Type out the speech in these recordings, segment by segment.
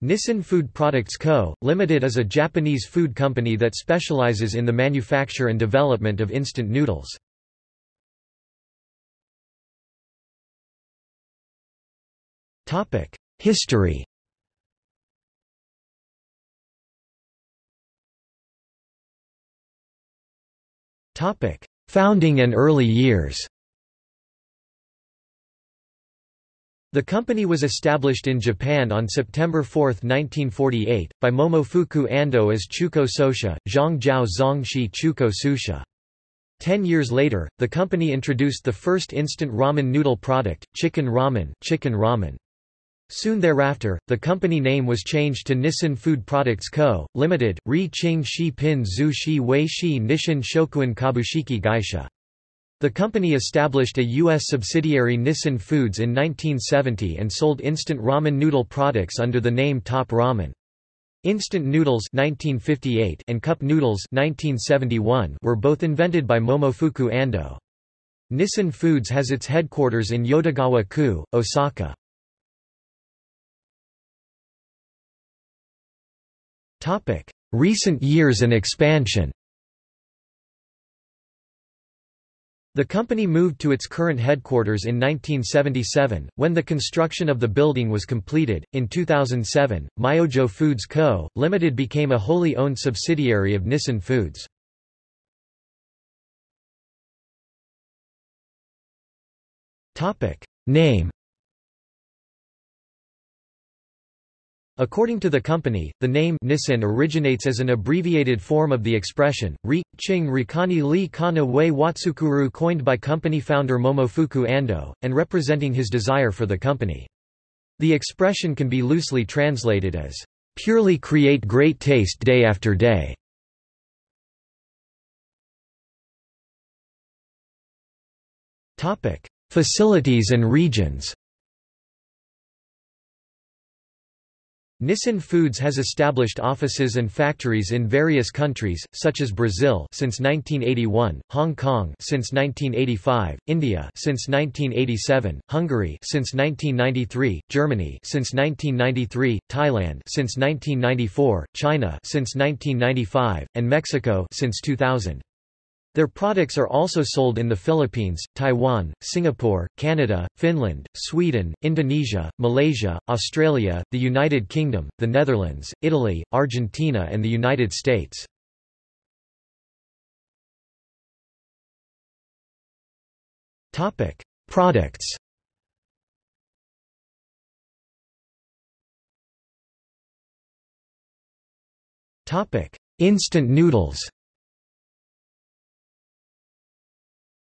Nissin Food Products Co., Limited is a Japanese food company that specializes in the manufacture and development of instant noodles. History Founding and early years The company was established in Japan on September 4, 1948, by Momofuku Ando as Chuko Sosha, Zhangjiao Zongshi Chuko Susha. Ten years later, the company introduced the first instant ramen noodle product, chicken ramen, chicken ramen. Soon thereafter, the company name was changed to Nissin Food Products Co., Limited, Ri Ching Shi Pin Zhu Shi Wei Shi Nishin Shokuin Kabushiki Gaisha. The company established a U.S. subsidiary Nissin Foods in 1970 and sold instant ramen noodle products under the name Top Ramen. Instant noodles 1958 and cup noodles 1971 were both invented by Momofuku Ando. Nissin Foods has its headquarters in Yodogawa-ku, Osaka. Recent years and expansion The company moved to its current headquarters in 1977, when the construction of the building was completed. In 2007, Myojo Foods Co., Limited became a wholly owned subsidiary of Nissin Foods. Name According to the company, the name Nissin originates as an abbreviated form of the expression, Ri, Ching Rikani Li Kana Wei Watsukuru coined by company founder Momofuku Ando, and representing his desire for the company. The expression can be loosely translated as, "...purely create great taste day after day." Facilities and regions Nissin Foods has established offices and factories in various countries, such as Brazil since 1981, Hong Kong since 1985, India since 1987, Hungary since 1993, Germany since 1993, Thailand since 1994, China since 1995, and Mexico since 2000. Their products are also sold in the Philippines, Taiwan, Singapore, Canada, Finland, Sweden, Indonesia, Malaysia, Australia, the United Kingdom, the Netherlands, Italy, Argentina and the United States. Products Instant noodles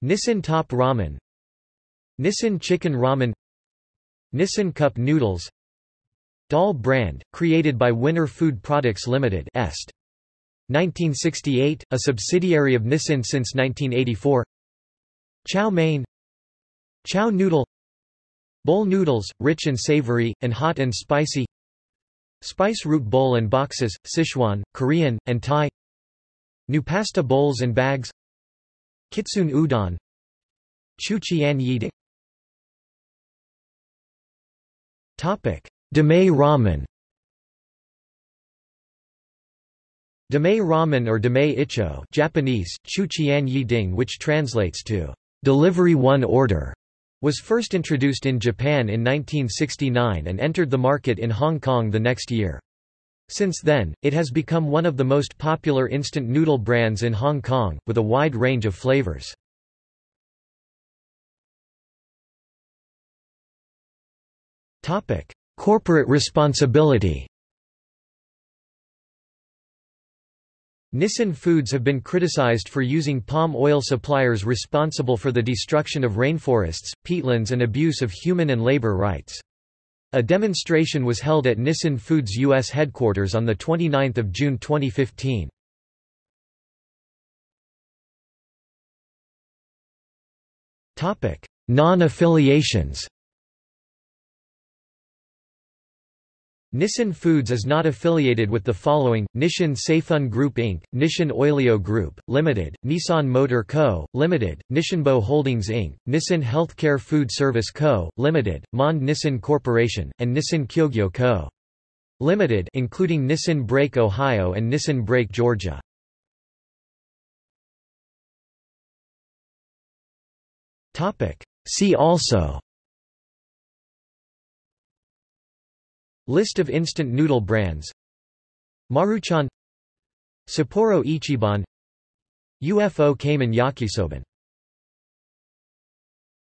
Nissin Top Ramen. Nissin Chicken Ramen. Nissin Cup Noodles. Doll brand, created by Winner Food Products Limited Est. 1968, a subsidiary of Nissin since 1984 Chow mein. Chow noodle. Bowl noodles, rich and savory, and hot and spicy. Spice root bowl and boxes, Sichuan, Korean, and Thai. New pasta bowls and bags Kitsune udon Chuchian yiding Topic: Demae ramen. Demae ramen or Demae icho, Japanese Chuchian yiding, which translates to delivery one order, was first introduced in Japan in 1969 and entered the market in Hong Kong the next year. Since then, it has become one of the most popular instant noodle brands in Hong Kong, with a wide range of flavors. Corporate responsibility Nissin Foods have been criticized for using palm oil suppliers responsible for the destruction of rainforests, peatlands and abuse of human and labor rights. A demonstration was held at Nissin Foods U.S. headquarters on 29 June 2015. Non-affiliations Nissin Foods is not affiliated with the following, Nissin Seifun Group Inc., Nissin Oilio Group, Limited, Nissan Motor Co., Limited, Nisshinbo Holdings Inc., Nissin Healthcare Food Service Co., Limited, Monde Nissin Corporation, and Nissin Kogyo Co. Limited including Nissin Brake Ohio and Nissin Brake Georgia. See also List of instant noodle brands. Maruchan. Sapporo Ichiban. UFO Cayman Yakisoban